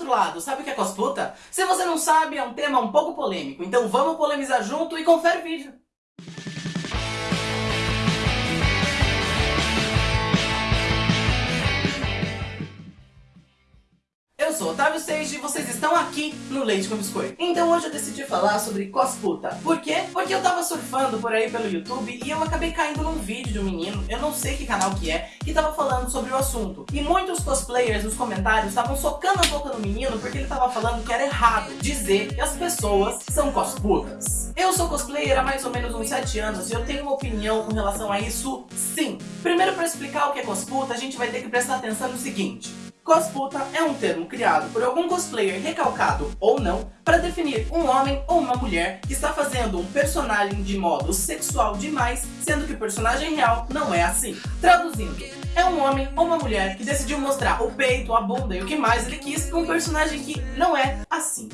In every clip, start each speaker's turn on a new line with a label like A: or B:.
A: outro lado, sabe o que é cosputa? Se você não sabe, é um tema um pouco polêmico, então vamos polemizar junto e confere o vídeo. Otávio Seiji e vocês estão aqui no Leite com Biscoito. Então hoje eu decidi falar sobre cosputa. Por quê? Porque eu tava surfando por aí pelo YouTube e eu acabei caindo num vídeo de um menino, eu não sei que canal que é, que tava falando sobre o assunto. E muitos cosplayers nos comentários estavam socando a boca no menino porque ele tava falando que era errado dizer que as pessoas são cosputas. Eu sou cosplayer há mais ou menos uns 7 anos e eu tenho uma opinião com relação a isso sim. Primeiro para explicar o que é cosputa, a gente vai ter que prestar atenção no seguinte. Cosputa é um termo criado por algum cosplayer recalcado ou não para definir um homem ou uma mulher que está fazendo um personagem de modo sexual demais, sendo que o personagem real não é assim. Traduzindo, é um homem ou uma mulher que decidiu mostrar o peito, a bunda e o que mais ele quis com um personagem que não é assim.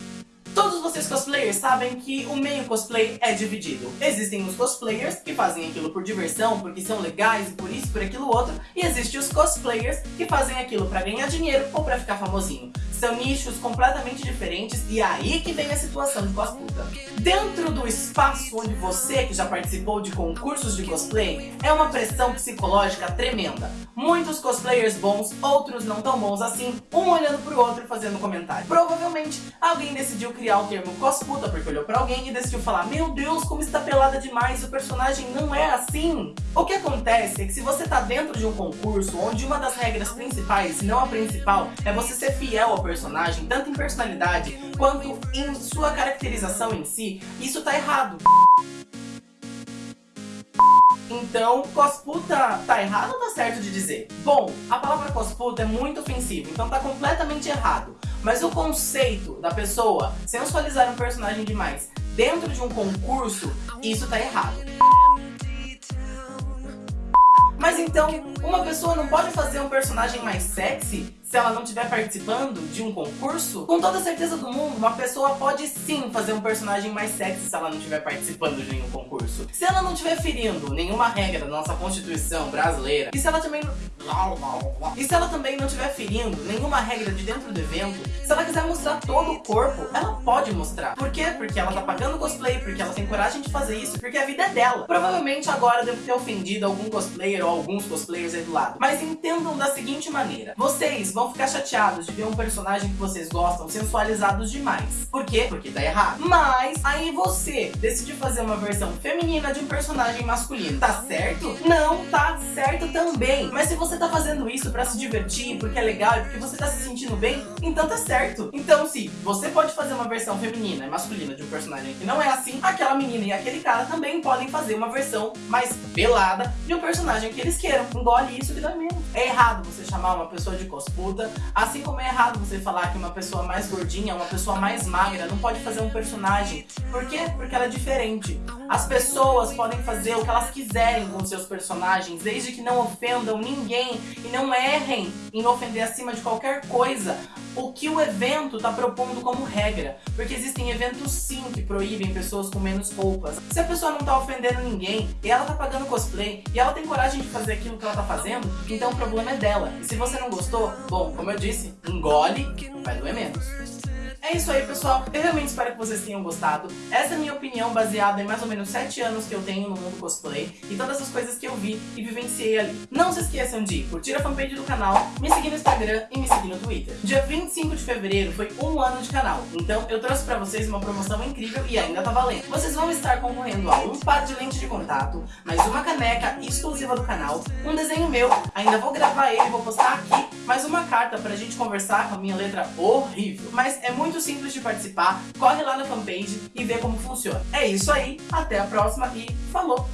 A: Todos vocês cosplayers sabem que o meio cosplay é dividido. Existem os cosplayers que fazem aquilo por diversão, porque são legais por isso, por aquilo outro. E existem os cosplayers que fazem aquilo pra ganhar dinheiro ou pra ficar famosinho. São nichos completamente diferentes e é aí que vem a situação de cosputa. Dentro do espaço onde você, que já participou de concursos de cosplay, é uma pressão psicológica tremenda. Muitos cosplayers bons, outros não tão bons assim, um olhando pro outro e fazendo comentário. Provavelmente alguém decidiu criar o termo cosputa porque olhou pra alguém e decidiu falar Meu Deus, como está pelada demais, o personagem não é assim. O que acontece é que se você tá dentro de um concurso onde uma das regras principais, se não a principal, é você ser fiel ao personagem, tanto em personalidade quanto em sua caracterização em si, isso tá errado. Então, cosputa tá errado ou tá certo de dizer? Bom, a palavra cosputa é muito ofensiva, então tá completamente errado. Mas o conceito da pessoa sensualizar um personagem demais dentro de um concurso, isso tá errado. Mas então, uma pessoa não pode fazer um personagem mais sexy se ela não estiver participando de um concurso? Com toda certeza do mundo, uma pessoa pode sim fazer um personagem mais sexy se ela não estiver participando de nenhum concurso. Se ela não estiver ferindo nenhuma regra da nossa Constituição brasileira, e se ela também... E se ela também não estiver ferindo nenhuma regra de dentro do evento, se ela quiser mostrar todo o corpo, ela pode mostrar. Por quê? Porque ela tá pagando cosplay, porque ela tem coragem de fazer isso, porque a vida é dela. Provavelmente agora devo ter ofendido algum cosplayer ou alguns cosplayers aí do lado. Mas entendam da seguinte maneira. Vocês vão ficar chateados de ver um personagem que vocês gostam sensualizados demais. Por quê? Porque tá errado. Mas aí você decidiu fazer uma versão feminina de um personagem masculino. Tá certo? Não tá certo também. Mas se você tá fazendo isso pra se divertir, porque é legal e porque você tá se sentindo bem, então tá certo. Então se você pode fazer uma versão feminina e masculina de um personagem que não é assim, aquela menina e aquele cara também podem fazer uma versão mais pelada de um personagem que eles queiram. Engole isso que dá menos. É errado você chamar uma pessoa de cosputa, assim como é errado você falar que uma pessoa mais gordinha, uma pessoa mais magra não pode fazer um personagem. Por quê? Porque ela é diferente. As pessoas podem fazer o que elas quiserem com seus personagens, desde que não ofendam ninguém e não errem em ofender acima de qualquer coisa o que o evento está propondo como regra. Porque existem eventos sim que proíbem pessoas com menos roupas. Se a pessoa não está ofendendo ninguém e ela está pagando cosplay e ela tem coragem de fazer aquilo que ela está fazendo, então o problema é dela. E se você não gostou, bom, como eu disse, engole, vai doer menos. É isso aí, pessoal. Eu realmente espero que vocês tenham gostado. Essa é a minha opinião baseada em mais ou menos 7 anos que eu tenho no mundo cosplay e todas as coisas que eu vi e vivenciei ali. Não se esqueçam de curtir a fanpage do canal, me seguir no Instagram e me seguir no Twitter. Dia 25 de fevereiro foi um ano de canal, então eu trouxe pra vocês uma promoção incrível e ainda tá valendo. Vocês vão estar concorrendo a um par de lente de contato, mais uma caneca exclusiva do canal, um desenho meu, ainda vou gravar ele vou postar aqui, mais uma carta pra gente conversar com a minha letra horrível. Mas é muito muito simples de participar, corre lá na fanpage e vê como funciona. É isso aí, até a próxima e falou!